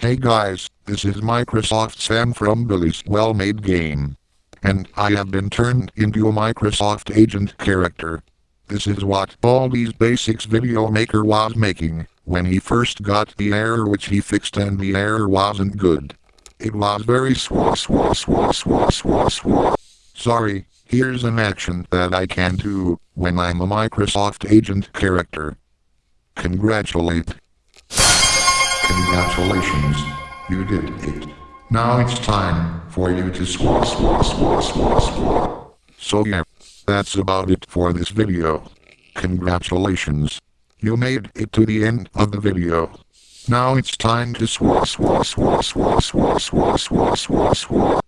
Hey guys, this is Microsoft Sam from Billy's Well-Made Game. And I have been turned into a Microsoft Agent character. This is what Baldi's Basics video maker was making, when he first got the error which he fixed and the error wasn't good. It was very swa swa swa swa swa swa. Sorry, here's an action that I can do, when I'm a Microsoft Agent character. Congratulate. Congratulations. You did it. Now it's time for you to swa swa swa swa swa. So yeah, that's about it for this video. Congratulations. You made it to the end of the video. Now it's time to swa swa swa swa swa swa swa swa swa.